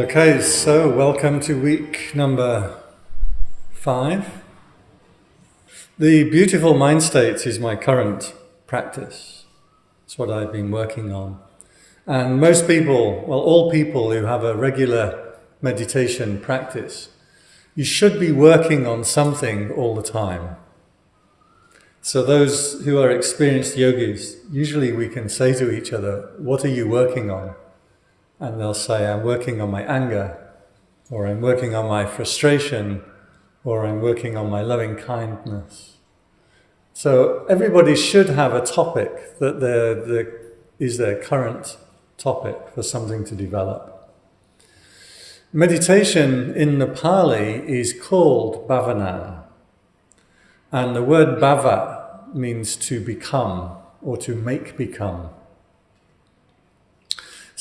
Okay, so welcome to week number five. The beautiful mind state is my current practice. It's what I've been working on. And most people, well, all people who have a regular meditation practice, you should be working on something all the time. So those who are experienced yogis, usually we can say to each other, what are you working on? And they'll say, I'm working on my anger, or I'm working on my frustration, or I'm working on my loving kindness. So everybody should have a topic that they're, is their current topic for something to develop. Meditation in Nepali is called bhavana. And the word bhava means to become or to make become.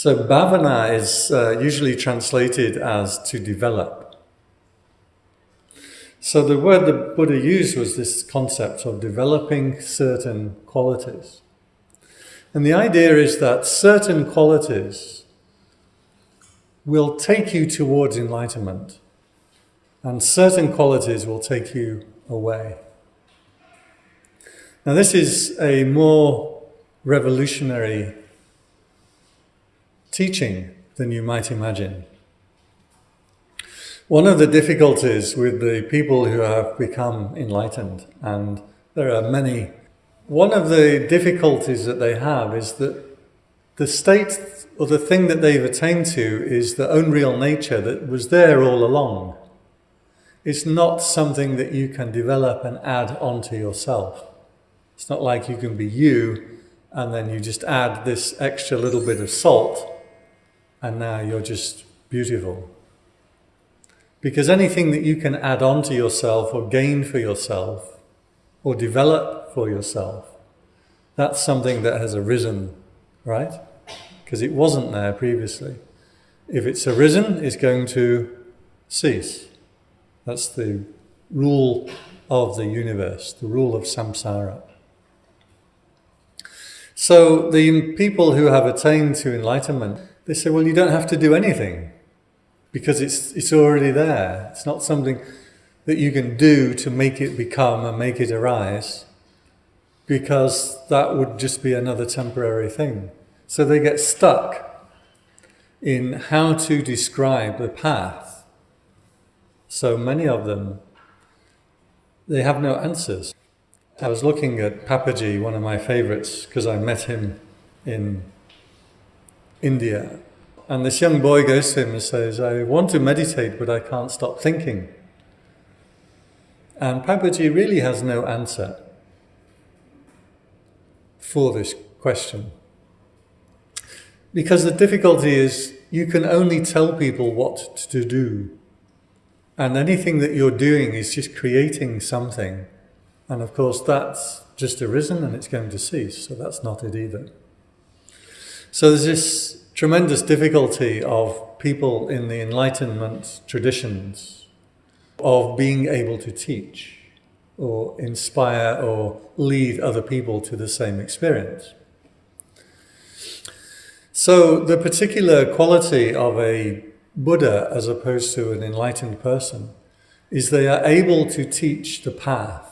So bhavana is uh, usually translated as to develop. So the word the Buddha used was this concept of developing certain qualities. And the idea is that certain qualities will take you towards enlightenment and certain qualities will take you away. Now this is a more revolutionary teaching than you might imagine. One of the difficulties with the people who have become enlightened, and there are many, one of the difficulties that they have is that the state or the thing that they've attained to is the own real nature that was there all along. It's not something that you can develop and add onto yourself. It's not like you can be you and then you just add this extra little bit of salt and now you're just beautiful. Because anything that you can add on to yourself or gain for yourself or develop for yourself, that's something that has arisen, right? Because it wasn't there previously. If it's arisen, it's going to cease. That's the rule of the universe, the rule of samsara. So the people who have attained to enlightenment, they say, well, you don't have to do anything because it's, it's already there. It's not something that you can do to make it become and make it arise because that would just be another temporary thing. So they get stuck in how to describe the path. So many of them, they have no answers. I was looking at Papaji, one of my favorites, because I met him in India. And this young boy goes to him and says, I want to meditate, but I can't stop thinking. And Papaji really has no answer for this question. Because the difficulty is you can only tell people what to do. And anything that you're doing is just creating something. And of course, that's just arisen and it's going to cease. So that's not it either. So there's this tremendous difficulty of people in the Enlightenment traditions of being able to teach or inspire or lead other people to the same experience. So the particular quality of a Buddha as opposed to an enlightened person is they are able to teach the path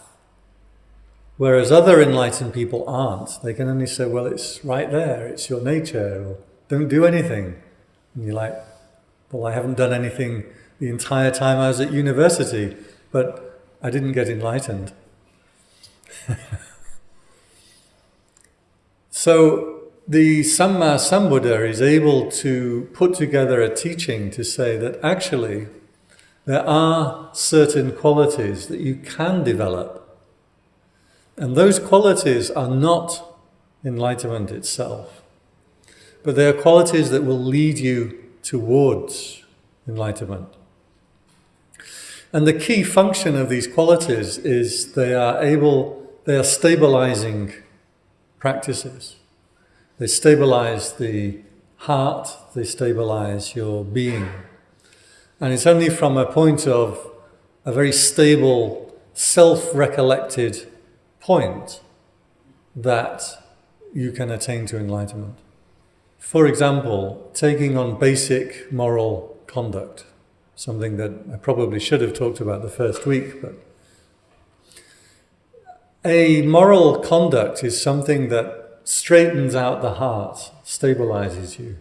Whereas other enlightened people aren't. They can only say, well, it's right there, it's your nature, or don't do anything. And you're like, well, I haven't done anything the entire time I was at university, but I didn't get enlightened. so the Samma Sambuddha is able to put together a teaching to say that actually there are certain qualities that you can develop and those qualities are not enlightenment itself, but they are qualities that will lead you towards enlightenment. And the key function of these qualities is they are able, they are stabilizing practices. They stabilize the heart, they stabilize your being. And it's only from a point of a very stable, self-recollected point that you can attain to enlightenment. For example, taking on basic moral conduct, something that I probably should have talked about the first week, but a moral conduct is something that straightens out the heart, stabilizes you.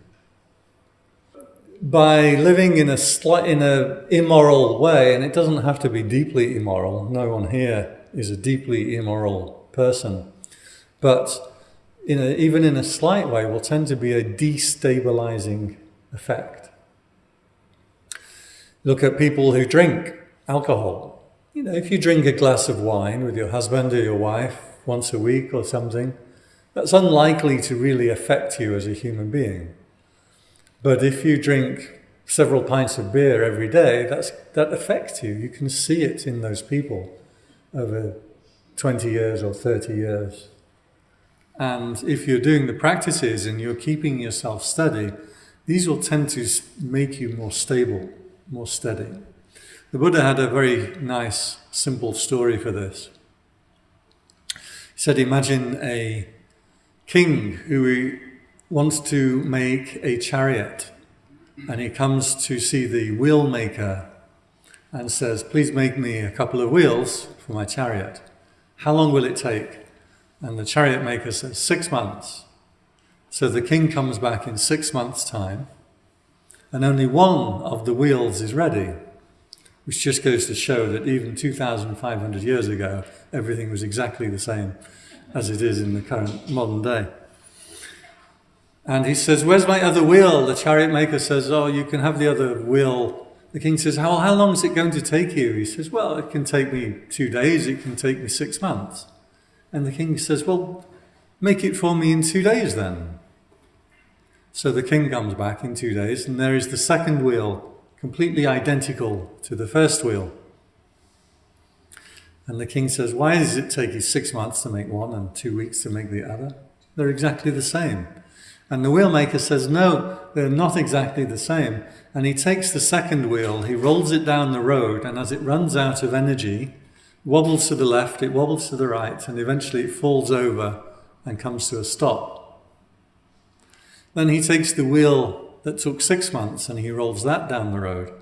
By living in a slight, in a immoral way, and it doesn't have to be deeply immoral. No one here is a deeply immoral person, but in a, even in a slight way, will tend to be a destabilizing effect. Look at people who drink alcohol. You know, if you drink a glass of wine with your husband or your wife once a week or something, that's unlikely to really affect you as a human being. But if you drink several pints of beer every day, that's, that affects you. You can see it in those people over 20 years or 30 years. And if you're doing the practices and you're keeping yourself steady, these will tend to make you more stable, more steady. The Buddha had a very nice, simple story for this. He said, Imagine a king who wants to make a chariot, and he comes to see the wheel maker and says, Please make me a couple of wheels for my chariot. How long will it take? And the chariot maker says, Six months. So the king comes back in six months' time, and only one of the wheels is ready, which just goes to show that even 2,500 years ago, everything was exactly the same as it is in the current modern day. And he says, Where's my other wheel? The chariot maker says, Oh, you can have the other wheel. The king says, how, how long is it going to take you? He says, Well, it can take me two days, it can take me six months. And the king says, Well, make it for me in two days then. So the king comes back in two days, and there is the second wheel, completely identical to the first wheel. And the king says, Why does it take you six months to make one and two weeks to make the other? They're exactly the same. And the wheelmaker says, No, they're not exactly the same. And he takes the second wheel, he rolls it down the road, and as it runs out of energy, wobbles to the left, it wobbles to the right, and eventually it falls over and comes to a stop. Then he takes the wheel that took six months and he rolls that down the road.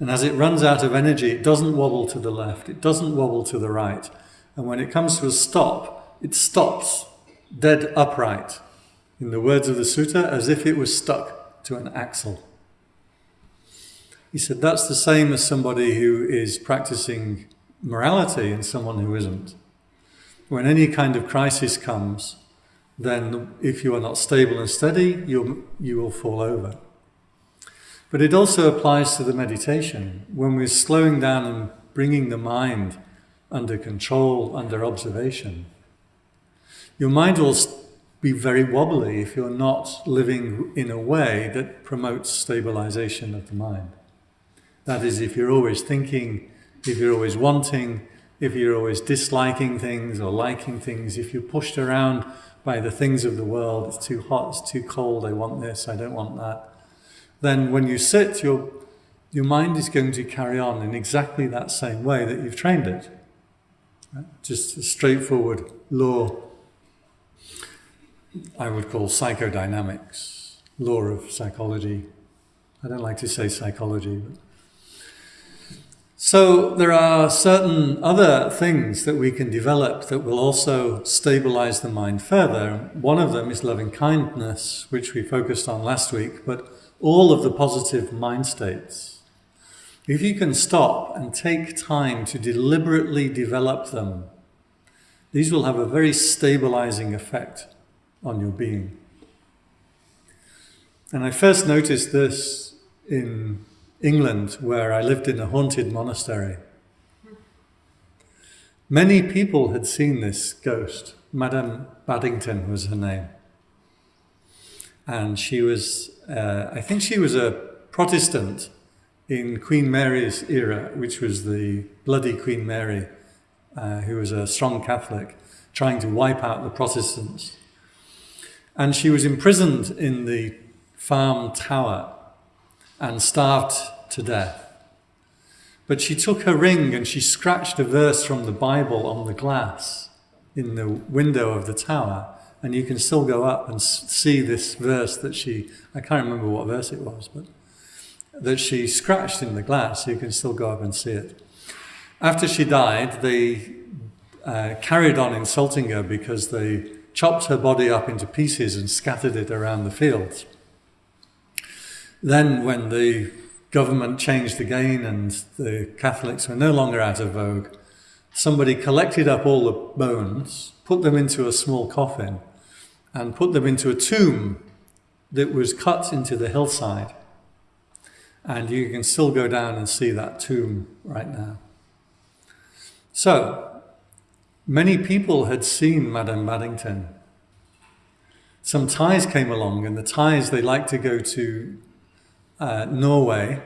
And as it runs out of energy, it doesn't wobble to the left, it doesn't wobble to the right. And when it comes to a stop, it stops dead upright. In the words of the sutta, as if it was stuck to an axle. He said that's the same as somebody who is practicing morality and someone who isn't. When any kind of crisis comes, then if you are not stable and steady, you you will fall over. But it also applies to the meditation. When we're slowing down and bringing the mind under control, under observation, your mind will be very wobbly if you're not living in a way that promotes stabilization of the mind. That is, if you're always thinking if you're always wanting, if you're always disliking things or liking things, if you're pushed around by the things of the world, it's too hot, it's too cold, I want this, I don't want that, then when you sit, your, your mind is going to carry on in exactly that same way that you've trained it. Just a straightforward law, I would call psychodynamics, law of psychology. I don't like to say psychology, but so there are certain other things that we can develop that will also stabilize the mind further. One of them is loving kindness, which we focused on last week, but all of the positive mind states. If you can stop and take time to deliberately develop them, these will have a very stabilizing effect on your being. And I first noticed this in England, where I lived in a haunted monastery. Many people had seen this ghost. Madame Babington was her name. And she was, uh, I think she was a Protestant in Queen Mary's era, which was the bloody Queen Mary, uh, who was a strong Catholic, trying to wipe out the Protestants. And she was imprisoned in the farm tower and starved to death. But she took her ring and she scratched a verse from the Bible on the glass in the window of the tower. And you can still go up and see this verse that she, I can't remember what verse it was, but that she scratched in the glass. You can still go up and see it. After she died, they uh, carried on insulting her because they chopped her body up into pieces and scattered it around the fields. Then, when the government changed again and the Catholics were no longer out of vogue, somebody collected up all the bones, put them into a small coffin, and put them into a tomb that was cut into the hillside. And you can still go down and see that tomb right now. So, many people had seen Madame Babington. Some Thais came along, and the Thais, they like to go to uh, Norway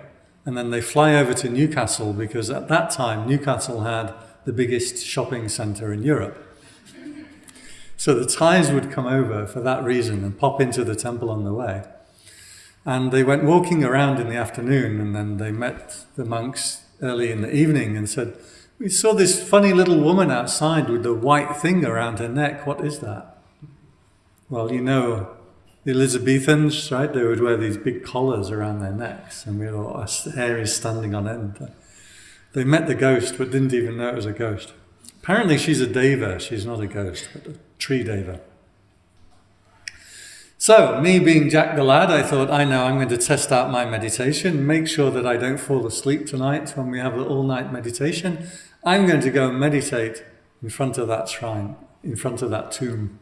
and then they fly over to Newcastle because at that time Newcastle had the biggest shopping centre in Europe. So the Thais would come over for that reason and pop into the temple on the way. And they went walking around in the afternoon and then they met the monks early in the evening and said, We saw this funny little woman outside with the white thing around her neck. What is that? Well, you know, the Elizabethans, right, they would wear these big collars around their necks and we all, our hair is standing on end. They met the ghost but didn't even know it was a ghost. Apparently she's a deva, she's not a ghost, but a tree deva. So, me being Jack the Lad, I thought, I know I'm going to test out my meditation, make sure that I don't fall asleep tonight when we have an all night meditation. I'm going to go and meditate in front of that shrine, in front of that tomb.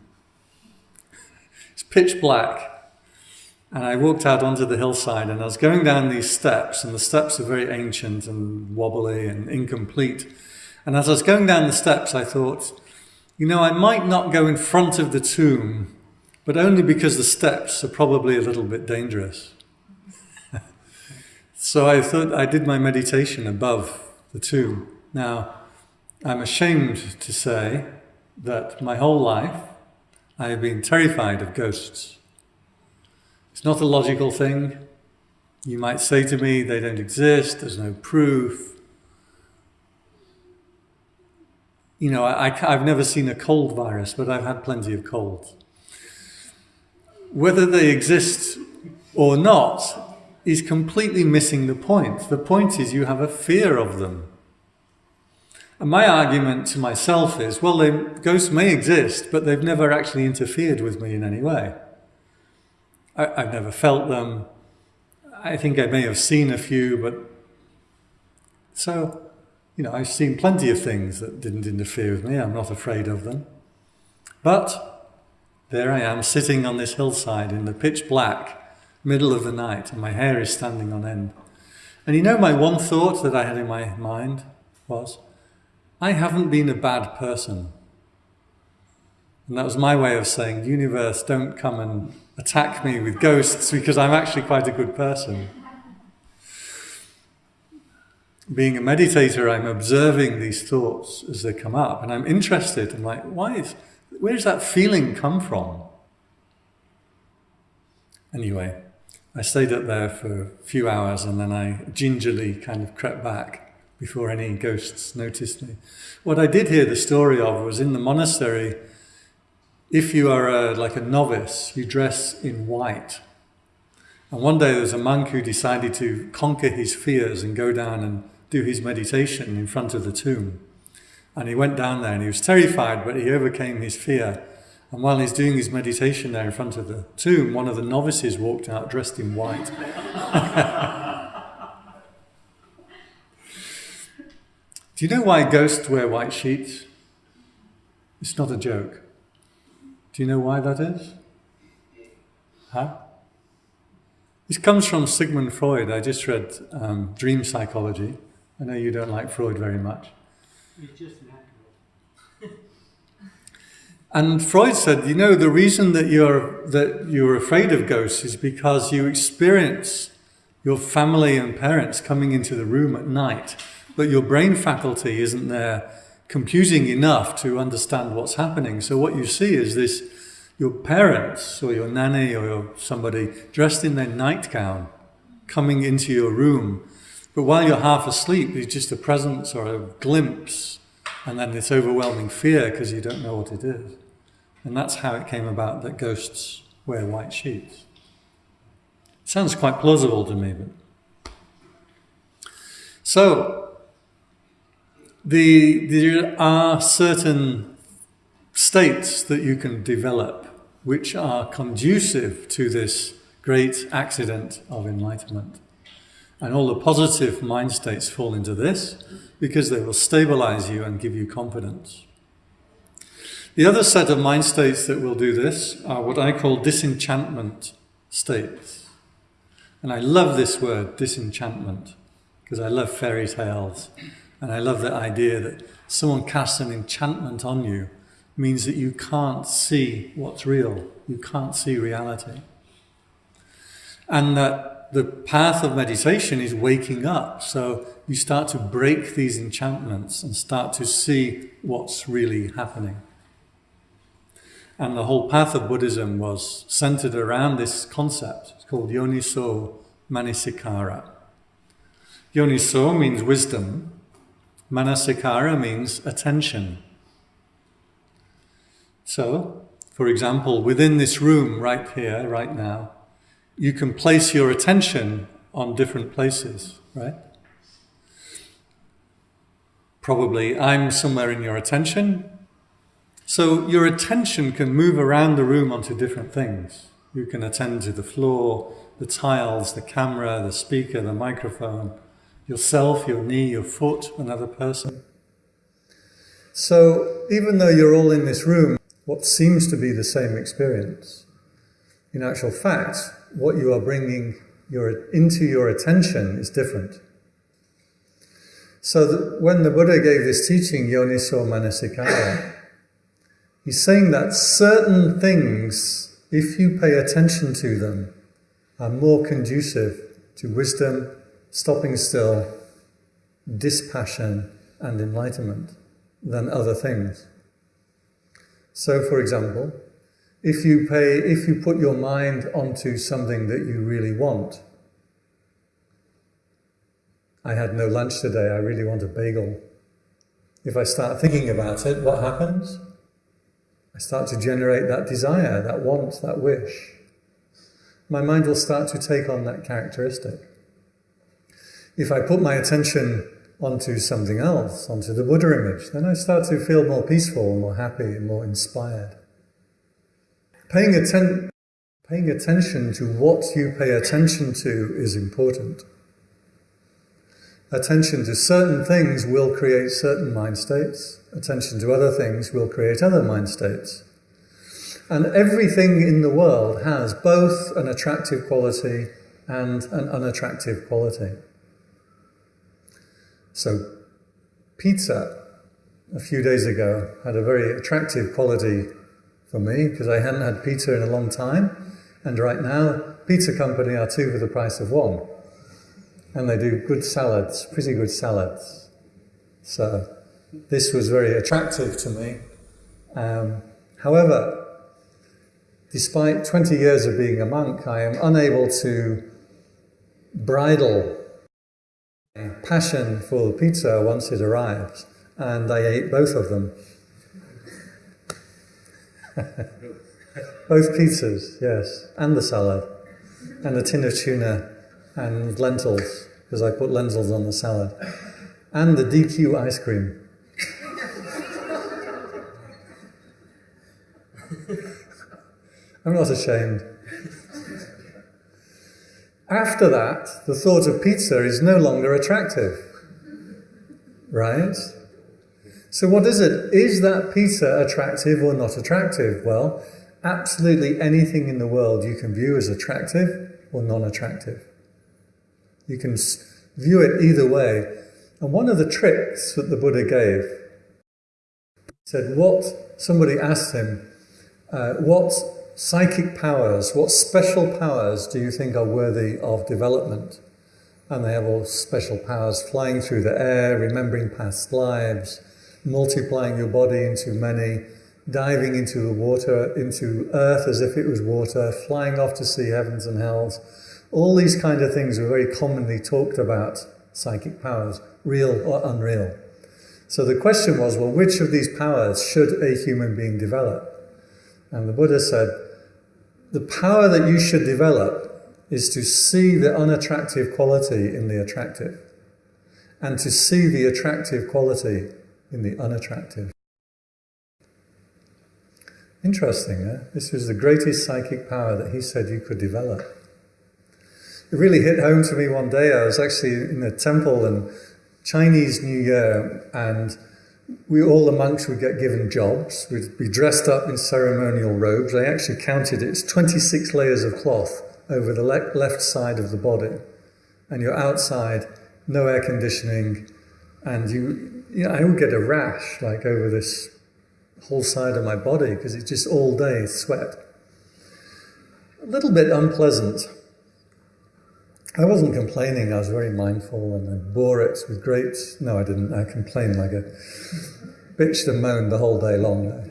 It's pitch black. And I walked out onto the hillside and I was going down these steps, and the steps are very ancient and wobbly and incomplete. And as I was going down the steps, I thought, you know, I might not go in front of the tomb, but only because the steps are probably a little bit dangerous. so I thought I did my meditation above the tomb. Now, I'm ashamed to say that my whole life I have been terrified of ghosts. It's not a logical thing. You might say to me, they don't exist, there's no proof. You know, I, have never seen a cold virus, but I've had plenty of colds. Whether they exist or not is completely missing the point. The point is you have a fear of them. And my argument to myself is, well, they, ghosts may exist, but they've never actually interfered with me in any way. I, I've never felt them. I think I may have seen a few, but so, you know, I've seen plenty of things that didn't interfere with me. I'm not afraid of them. But there I am sitting on this hillside in the pitch black middle of the night, and my hair is standing on end. And you know, my one thought that I had in my mind was, I haven't been a bad person. And that was my way of saying, universe, don't come and attack me with ghosts because I'm actually quite a good person. Being a meditator, I'm observing these thoughts as they come up and I'm interested. I'm like, why is, where does that feeling come from? Anyway, I stayed up there for a few hours and then I gingerly kind of crept back before any ghosts noticed me. What I did hear the story of was in the monastery, if you are a, like a novice, you dress in white. And one day there was a monk who decided to conquer his fears and go down and do his meditation in front of the tomb. And he went down there and he was terrified, but he overcame his fear. And while he's doing his meditation there in front of the tomb, one of the novices walked out dressed in white. Do you know why ghosts wear white sheets? It's not a joke. Do you know why that is? Huh? This comes from Sigmund Freud. I just read um, Dream Psychology. I know you don't like Freud very much. It's just natural. and Freud said, you know, the reason that you're that you're afraid of ghosts is because you experience your family and parents coming into the room at night but your brain faculty isn't there computing enough to understand what's happening. So what you see is this, your parents or your nanny or your somebody dressed in their nightgown coming into your room. But while you're half asleep, it's just a presence or a glimpse and then this overwhelming fear because you don't know what it is. And that's how it came about that ghosts wear white sheets. Sounds quite plausible to me, but So, the, there are certain states that you can develop which are conducive to this great accident of enlightenment. And all the positive mind states fall into this because they will stabilize you and give you confidence. The other set of mind states that will do this are what I call disenchantment states. And I love this word, disenchantment, because I love fairy tales. And I love the idea that someone casts an enchantment on you means that you can't see what's real. You can't see reality. And that the path of meditation is waking up. So you start to break these enchantments and start to see what's really happening. And the whole path of Buddhism was centered around this concept. It's called Yoniso Manasikara. Yoniso means wisdom. Manasikara means attention. So, for example, within this room right here, right now, you can place your attention on different places, right? Probably I'm somewhere in your attention, so your attention can move around the room onto different things. You can attend to the floor, the tiles, the camera, the speaker, the microphone, yourself, your knee, your foot, another person. So even though you're all in this room, what seems to be the same experience, in actual fact, what you are bringing your, into your attention is different. So when the Buddha gave this teaching, Yoniso Manasikara, He's saying that certain things, if you pay attention to them, are more conducive to wisdom, stopping still, dispassion, and enlightenment than other things. So, for example, if you pay, if you put your mind onto something that you really want, I had no lunch today, I really want a bagel. If I start thinking about it, what happens? I start to generate that desire, that want, that wish. My mind will start to take on that characteristic. If I put my attention onto something else, onto the Buddha image, then I start to feel more peaceful, more happy, more inspired. Paying, atten paying attention to what you pay attention to is important. Attention to certain things will create certain mind states attention to other things will create other mind states. And everything in the world has both an attractive quality and an unattractive quality. So, pizza a few days ago had a very attractive quality for me because I hadn't had pizza in a long time. And right now, pizza company are two for the price of one. And they do good salads, pretty good salads. So, this was very attractive to me. Um, however, despite 20 years of being a monk, I am unable to bridle passion for pizza once it arrives, and I ate both of them. both pizzas, yes, and the salad, and a tin of tuna and lentils, because I put lentils on the salad, and the DQ ice cream. I'm not ashamed. After that, the thought of pizza is no longer attractive. Right? So what is it? Is that pizza attractive or not attractive? Well, absolutely anything in the world you can view as attractive or non-attractive. You can view it either way. And one of the tricks that the Buddha gave said what somebody asked him, uh, what psychic powers, what special powers do you think are worthy of development? And they have all special powers flying through the air, remembering past lives, multiplying your body into many, diving into the water, into earth as if it was water, flying off to see heavens and hells. All these kind of things are very commonly talked about, psychic powers, real or unreal. So the question was, well, which of these powers should a human being develop? And the Buddha said, the power that you should develop is to see the unattractive quality in the attractive and to see the attractive quality in the unattractive. Interesting, eh? This was the greatest psychic power that he said you could develop. It really hit home to me one day. I was actually in a temple and Chinese New Year, and we all the monks would get given jobs. We'd be dressed up in ceremonial robes. I actually counted. It's 26 layers of cloth over the le left side of the body, and you're outside, no air conditioning, and you, you know, I would get a rash like over this whole side of my body because it's just all day sweat. A little bit unpleasant. I wasn't complaining, I was very mindful and I bore it with great. No, I didn't. I complained like a bitched and moaned the whole day long.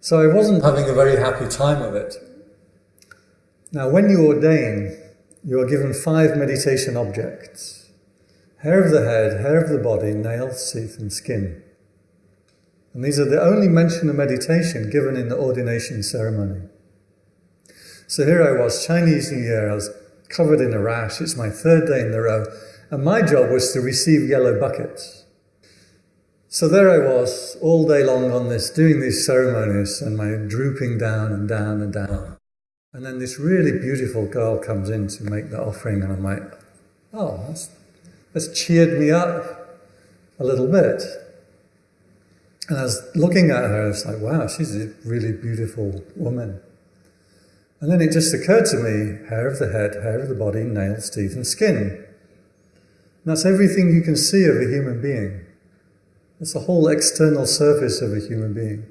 so I wasn't having a very happy time of it. Now, when you ordain, you are given five meditation objects hair of the head, hair of the body, nails, teeth, and skin. And these are the only mention of meditation given in the ordination ceremony. So here I was, Chinese New Year, I was covered in a rash. It's my third day in a row. And my job was to receive yellow buckets. So there I was, all day long on this, doing these ceremonies, and my drooping down and down and down. And then this really beautiful girl comes in to make the offering, and I'm like, oh, that's has cheered me up a little bit. And I was looking at her, I was like, wow, she's a really beautiful woman. And then it just occurred to me hair of the head, hair of the body, nails, teeth, and skin. And that's everything you can see of a human being. It's the whole external surface of a human being.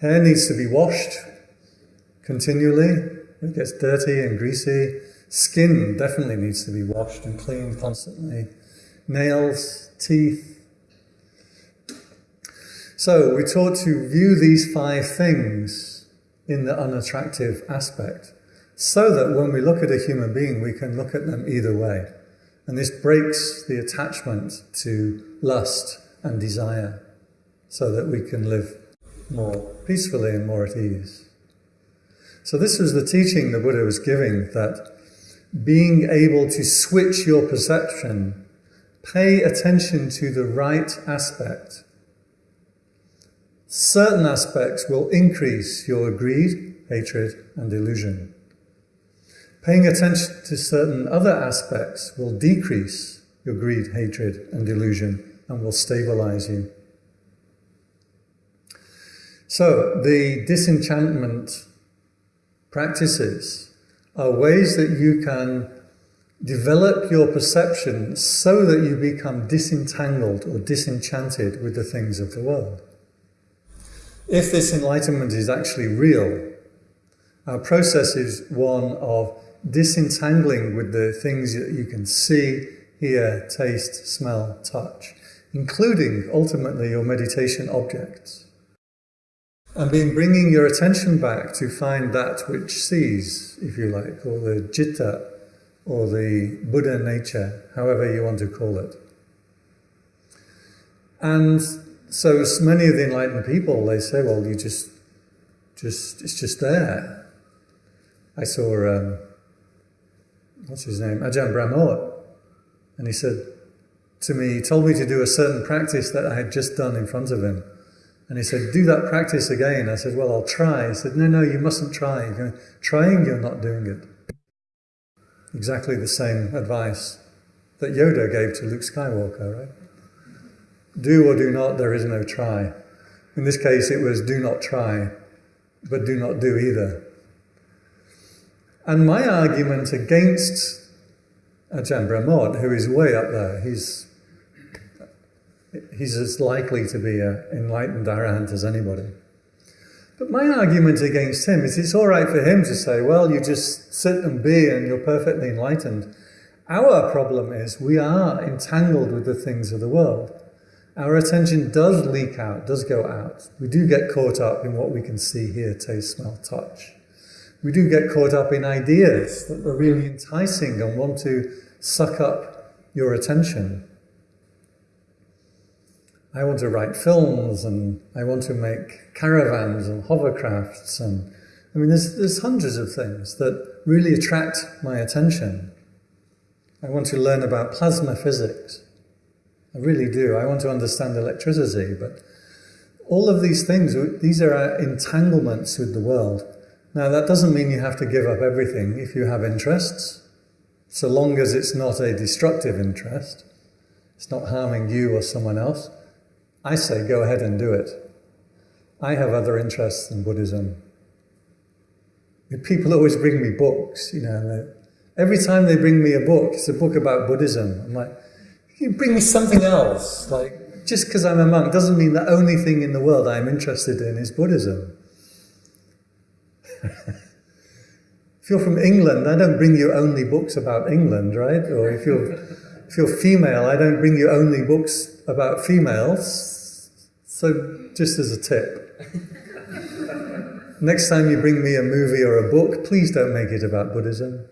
Hair needs to be washed continually. It gets dirty and greasy. Skin definitely needs to be washed and cleaned constantly. Nails, teeth. So we're taught to view these five things in the unattractive aspect so that when we look at a human being, we can look at them either way. And this breaks the attachment to lust and desire so that we can live more peacefully and more at ease. So this was the teaching the Buddha was giving that being able to switch your perception, pay attention to the right aspect. Certain aspects will increase your greed, hatred, and illusion. Paying attention to certain other aspects will decrease your greed, hatred, and delusion and will stabilize you. So, the disenchantment practices are ways that you can develop your perception so that you become disentangled or disenchanted with the things of the world. If this enlightenment is actually real, our process is one of disentangling with the things that you can see, hear, taste, smell, touch, including ultimately your meditation objects. And being bringing your attention back to find that which sees, if you like, or the jitta, or the Buddha nature, however you want to call it. And so many of the enlightened people, they say, well, you just, just, it's just there. I saw, um, what's his name, Ajahn Brahmot, and he said to me, he told me to do a certain practice that I had just done in front of him. And he said, do that practice again. I said, well, I'll try. He said, no, no, you mustn't try. You're going, trying, you're not doing it. Exactly the same advice that Yoda gave to Luke Skywalker, right? Do or do not, there is no try. In this case, it was do not try, but do not do either. And my argument against Ajahn Brahmot, who is way up there, he's he's as likely to be an enlightened arahant as anybody. But my argument against him is it's all right for him to say, well, you just sit and be and you're perfectly enlightened. Our problem is we are entangled with the things of the world. Our attention does leak out, does go out. We do get caught up in what we can see, hear, taste, smell, touch. We do get caught up in ideas that are really enticing and want to suck up your attention. I want to write films and I want to make caravans and hovercrafts and I mean there's, there's hundreds of things that really attract my attention. I want to learn about plasma physics. I really do. I want to understand electricity, but all of these things, these are our entanglements with the world. Now, that doesn't mean you have to give up everything if you have interests, so long as it's not a destructive interest, it's not harming you or someone else. I say go ahead and do it. I have other interests in Buddhism. People always bring me books, you know, every time they bring me a book, it's a book about Buddhism. I'm like, you bring me something else. Like, just because I'm a monk doesn't mean the only thing in the world I'm interested in is Buddhism. if you're from England, I don't bring you only books about England, right? Or if you're, if you're female, I don't bring you only books about females. So, just as a tip. Next time you bring me a movie or a book, please don't make it about Buddhism.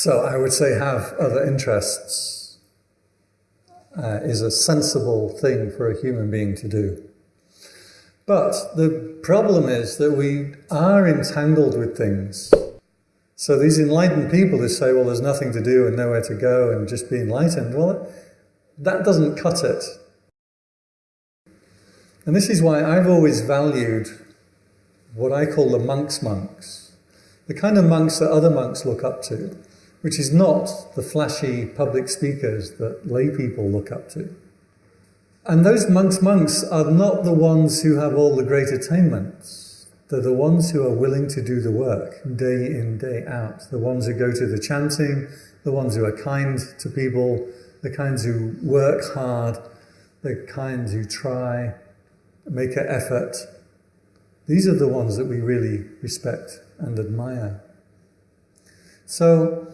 So I would say have other interests uh, is a sensible thing for a human being to do. But the problem is that we are entangled with things. So these enlightened people who say, well, there's nothing to do and nowhere to go and just be enlightened, well, that doesn't cut it. And this is why I've always valued what I call the monk's monks, the kind of monks that other monks look up to, which is not the flashy public speakers that lay people look up to. And those monks' monks are not the ones who have all the great attainments. They're the ones who are willing to do the work day in, day out. The ones who go to the chanting, the ones who are kind to people, the kinds who work hard, the kinds who try, make an effort. These are the ones that we really respect and admire. So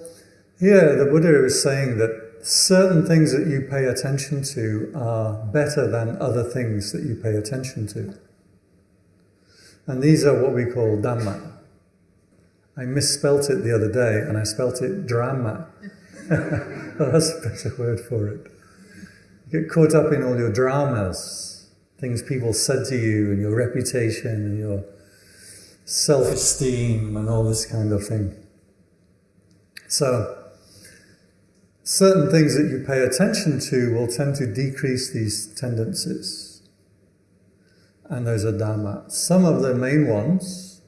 here the Buddha is saying that certain things that you pay attention to are better than other things that you pay attention to. And these are what we call Dhamma. I misspelt it the other day and I spelt it drama. that's a better word for it. You get caught up in all your dramas, things people said to you and your reputation and your self-esteem and all this kind of thing. So, certain things that you pay attention to will tend to decrease these tendencies. And those are Dhamma. Some of the main ones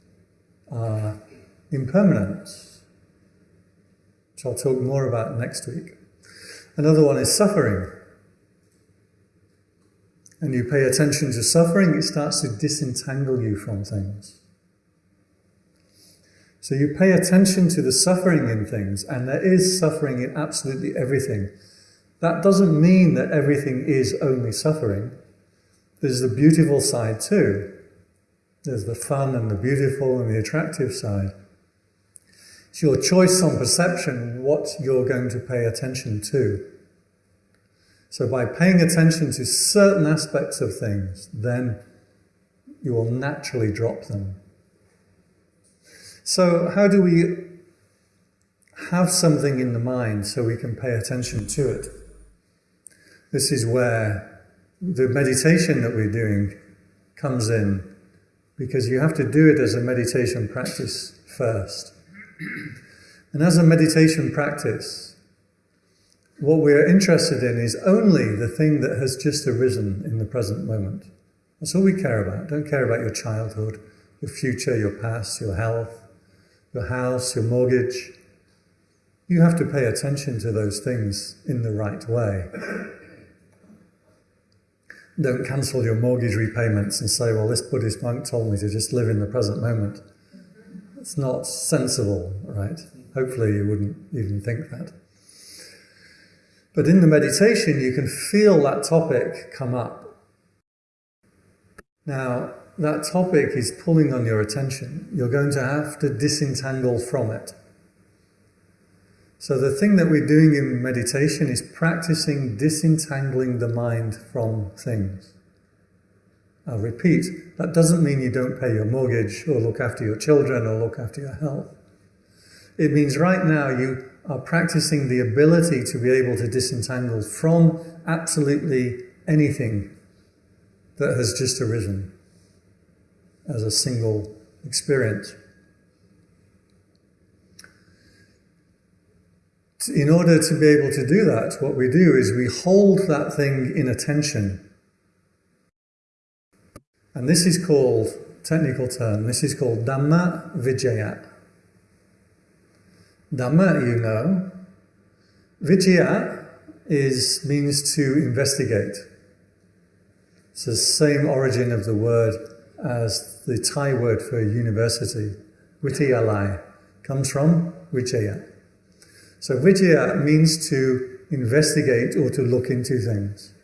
are impermanence, which I'll talk more about next week. Another one is suffering and you pay attention to suffering, it starts to disentangle you from things. So you pay attention to the suffering in things, and there is suffering in absolutely everything. That doesn't mean that everything is only suffering. There's the beautiful side too. There's the fun and the beautiful and the attractive side. It's your choice on perception what you're going to pay attention to. So by paying attention to certain aspects of things, then you will naturally drop them. So how do we have something in the mind so we can pay attention to it? This is where the meditation that we're doing comes in because you have to do it as a meditation practice first. And as a meditation practice, what we're interested in is only the thing that has just arisen in the present moment. That's all we care about. Don't care about your childhood, your future, your past, your health, your house, your mortgage. You have to pay attention to those things in the right way. Don't cancel your mortgage repayments and say, well, this Buddhist monk told me to just live in the present moment. It's not sensible, right? Hopefully you wouldn't even think that. But in the meditation, you can feel that topic come up. Now, that topic is pulling on your attention. You're going to have to disentangle from it. So the thing that we're doing in meditation is practicing disentangling the mind from things. I'll repeat, that doesn't mean you don't pay your mortgage or look after your children or look after your health. It means right now you are practicing the ability to be able to disentangle from absolutely anything that has just arisen as a single experience. in order to be able to do that, what we do is we hold that thing in attention. And this is called, technical term, this is called Dhamma Vicaya. Dhamma, you know. Vicaya is, means to investigate. It's the same origin of the word as the Thai word for university. Vidyalaya comes from Vicaya. So Vicaya means to investigate or to look into things.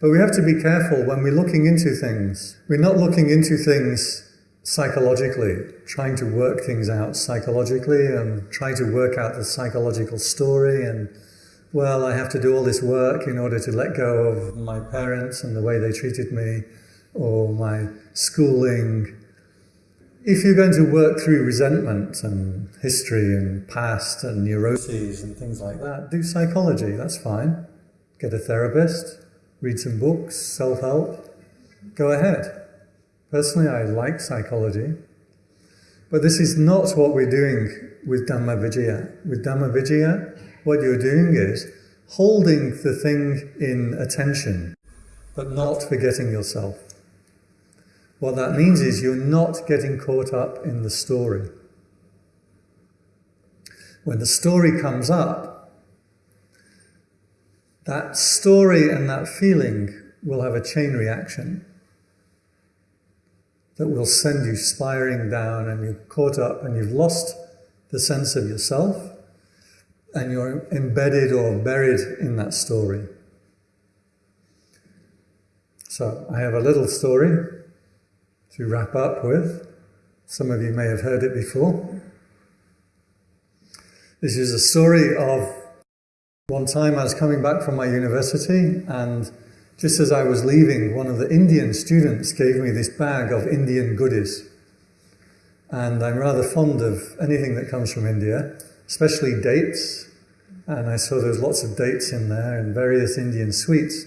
But we have to be careful when we're looking into things. We're not looking into things psychologically, trying to work things out psychologically and trying to work out the psychological story and well, I have to do all this work in order to let go of my parents and the way they treated me or my schooling if you're going to work through resentment and history and past and neuroses and things like that, do psychology, that's fine. Get a therapist, read some books, self help, go ahead. Personally, I like psychology. But this is not what we're doing with Dhamma Vicaya. With Dhamma Vicaya, what you're doing is holding the thing in attention, but not forgetting yourself. What that means is you're not getting caught up in the story. When the story comes up, that story and that feeling will have a chain reaction that will send you spiraling down and you're caught up and you've lost the sense of yourself and you're embedded or buried in that story. So I have a little story to wrap up with. Some of you may have heard it before. This is a story of one time I was coming back from my university, and just as I was leaving, one of the Indian students gave me this bag of Indian goodies. And I'm rather fond of anything that comes from India, especially dates. And I saw there was lots of dates in there and various Indian sweets.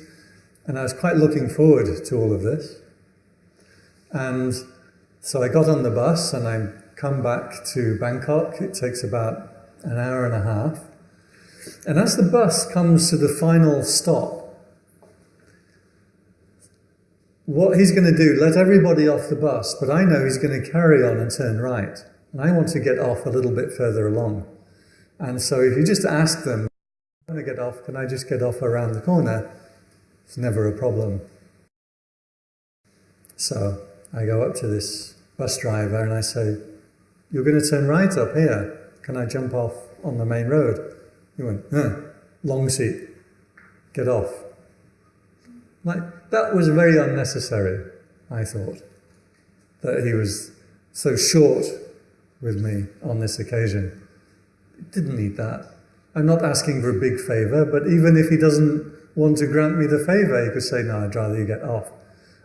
And I was quite looking forward to all of this. And so I got on the bus and I come back to Bangkok. It takes about an hour and a half. And as the bus comes to the final stop, what he's going to do, let everybody off the bus, but I know he's going to carry on and turn right. And I want to get off a little bit further along. And so if you just ask them, I'm going to get off, can I just get off around the corner? It's never a problem. So I go up to this bus driver and I say, You're going to turn right up here. Can I jump off on the main road? He went, eh, Long seat. Get off. Like, that was very unnecessary, I thought. That he was so short with me on this occasion. Didn't need that. I'm not asking for a big favour, but even if he doesn't want to grant me the favour, he could say, No, I'd rather you get off.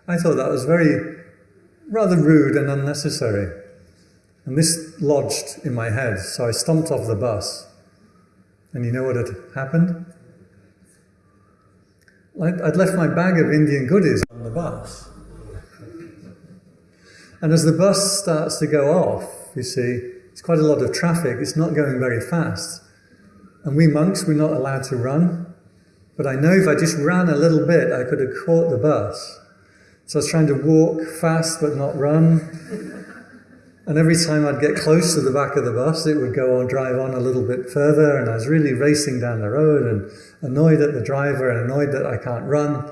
I thought that was very rather rude and unnecessary. And this lodged in my head, so I stomped off the bus. And you know what had happened? I'd left my bag of Indian goodies on the bus. And as the bus starts to go off, you see, it's quite a lot of traffic, it's not going very fast. And we monks, we're not allowed to run. But I know if I just ran a little bit, I could have caught the bus. So I was trying to walk fast but not run. And every time I'd get close to the back of the bus, it would go on, drive on a little bit further. And I was really racing down the road and annoyed at the driver and annoyed that I can't run.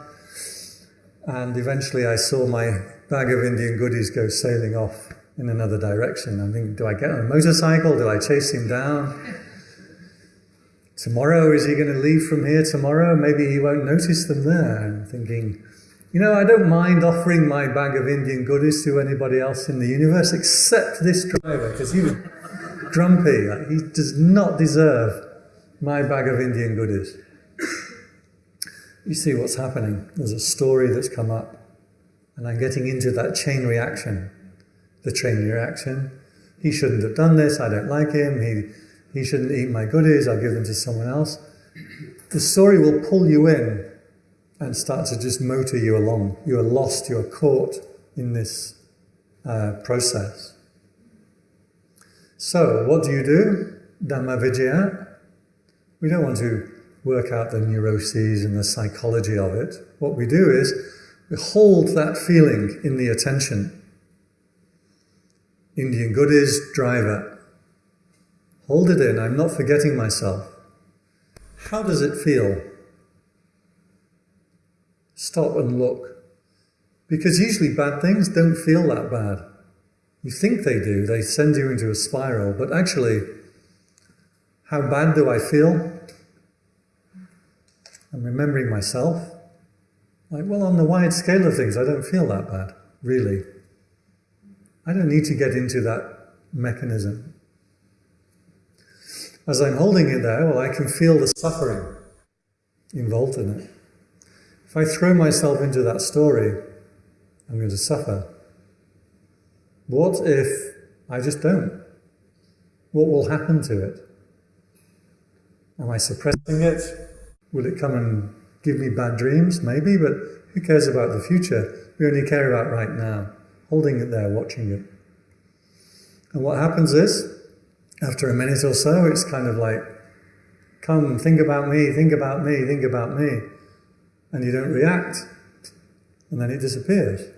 And eventually I saw my bag of Indian goodies go sailing off in another direction. I think, do I get on a motorcycle? Do I chase him down? Tomorrow, is he going to leave from here tomorrow? Maybe he won't notice them there. I'm thinking, you know, I don't mind offering my bag of Indian goodies to anybody else in the universe except this driver, because he was grumpy. Like, he does not deserve my bag of Indian goodies. You see what's happening. There's a story that's come up, and I'm getting into that chain reaction. The chain reaction. He shouldn't have done this. I don't like him. He, he shouldn't eat my goodies. I'll give them to someone else. The story will pull you in and start to just motor you along. You are lost, you are caught in this uh, process. So, what do you do? Dhamma Vicaya. We don't want to work out the neuroses and the psychology of it. What we do is we hold that feeling in the attention. Indian goodies, driver. Hold it in, I'm not forgetting myself. How does it feel? Stop and look. Because usually bad things don't feel that bad. You think they do, they send you into a spiral, but actually, how bad do I feel? I'm remembering myself. Like, well, on the wide scale of things, I don't feel that bad, really. I don't need to get into that mechanism. As I'm holding it there, well, I can feel the suffering involved in it. If I throw myself into that story, I'm going to suffer. What if I just don't? What will happen to it? Am I suppressing it? Will it come and give me bad dreams? Maybe, but who cares about the future? We only care about right now, holding it there, watching it. And what happens is, after a minute or so, it's kind of like, come, think about me, think about me, think about me. And you don't react. And then it disappears.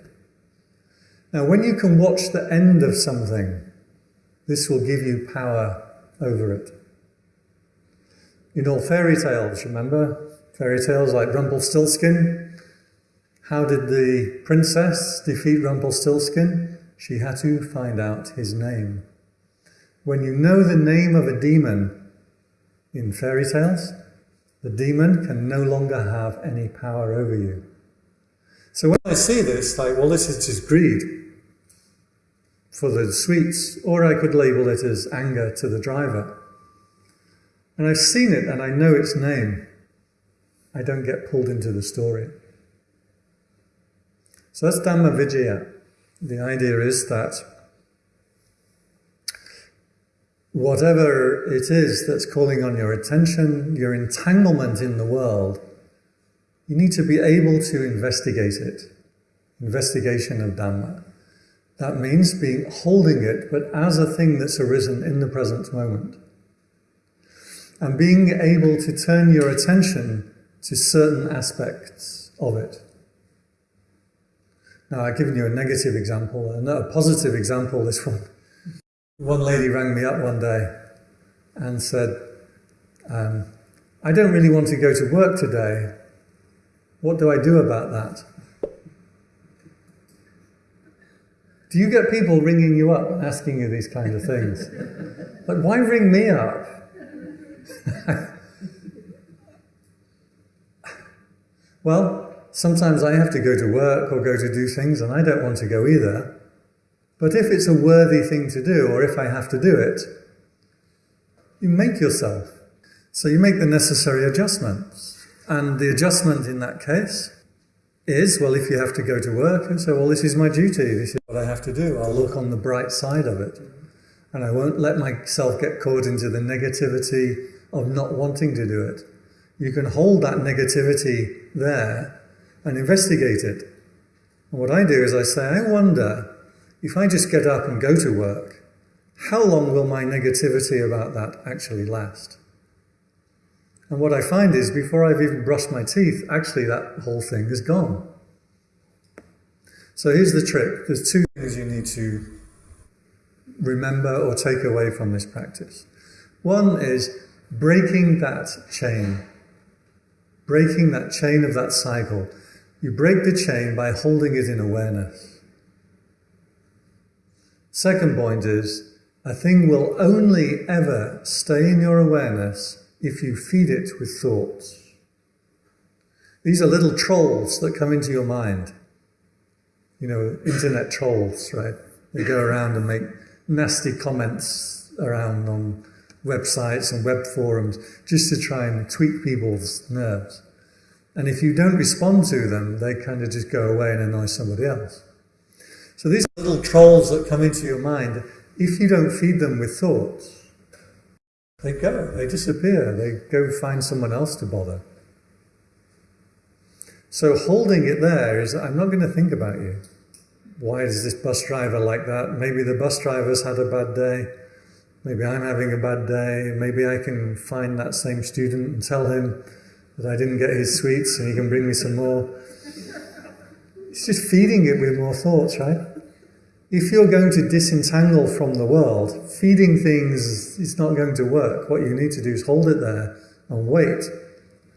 Now, when you can watch the end of something, this will give you power over it. In all fairy tales, remember? Fairy tales like Rumpelstiltskin. How did the princess defeat Rumpelstiltskin? She had to find out his name. When you know the name of a demon in fairy tales, the demon can no longer have any power over you. So when I see this, like, well, this is just greed for the sweets, or I could label it as anger to the driver. And I've seen it and I know its name. I don't get pulled into the story. So that's Dhamma Vicaya. The idea is that whatever it is that's calling on your attention, your entanglement in the world, you need to be able to investigate it. Investigation of Dhamma. That means being holding it, but as a thing that's arisen in the present moment and being able to turn your attention to certain aspects of it. Now, I've given you a negative example, and a positive example, this one. One lady rang me up one day and said, um, I don't really want to go to work today. What do I do about that? Do you get people ringing you up and asking you these kind of things? Like, why ring me up? well, sometimes I have to go to work or go to do things and I don't want to go either. But if it's a worthy thing to do or if I have to do it, you make yourself. So you make the necessary adjustments. And the adjustment in that case is, well, if you have to go to work and say, well, this is my duty, this is what I have to do, I'll look on the bright side of it. And I won't let myself get caught into the negativity of not wanting to do it. You can hold that negativity there and investigate it. And what I do is I say, I wonder if I just get up and go to work, how long will my negativity about that actually last? And what I find is before I've even brushed my teeth, actually that whole thing is gone. So here's the trick. There's two things you need to remember or take away from this practice. One is breaking that chain, breaking that chain of that cycle. You break the chain by holding it in awareness. Second point is a thing will only ever stay in your awareness if you feed it with thoughts. These are little trolls that come into your mind. You know, internet trolls, right? They go around and make nasty comments around on websites and web forums just to try and tweak people's nerves. And if you don't respond to them, they kind of just go away and annoy somebody else. So these little trolls that come into your mind, if you don't feed them with thoughts, they go, they disappear, they go find someone else to bother. So holding it there is, I'm not going to think about you. Why is this bus driver like that? Maybe the bus driver's had a bad day. Maybe I'm having a bad day. Maybe I can find that same student and tell him that I didn't get his sweets and he can bring me some more. It's just feeding it with more thoughts, right? If you're going to disentangle from the world, feeding things is not going to work. What you need to do is hold it there and wait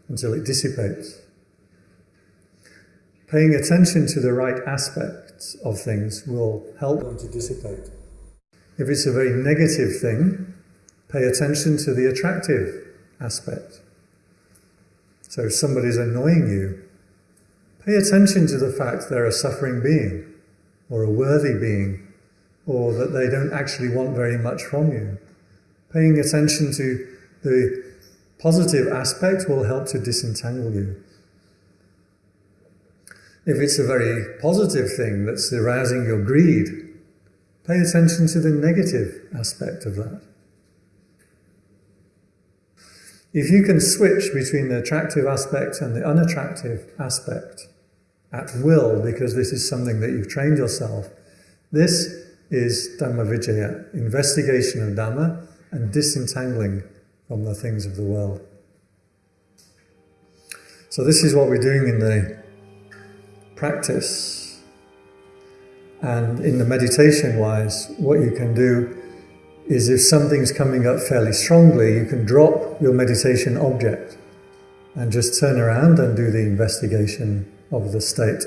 until it dissipates. Paying attention to the right aspects of things will help them to dissipate. If it's a very negative thing, pay attention to the attractive aspect. So if somebody's annoying you, pay attention to the fact they're a suffering being, or a worthy being, or that they don't actually want very much from you. Paying attention to the positive aspect will help to disentangle you. If it's a very positive thing that's arousing your greed, pay attention to the negative aspect of that. If you can switch between the attractive aspect and the unattractive aspect at will, because this is something that you've trained yourself, this is Dhamma Vicaya, investigation of Dhamma and disentangling from the things of the world. So this is what we're doing in the practice. And in the meditation wise, what you can do is if something's coming up fairly strongly, you can drop your meditation object and just turn around and do the investigation of the state.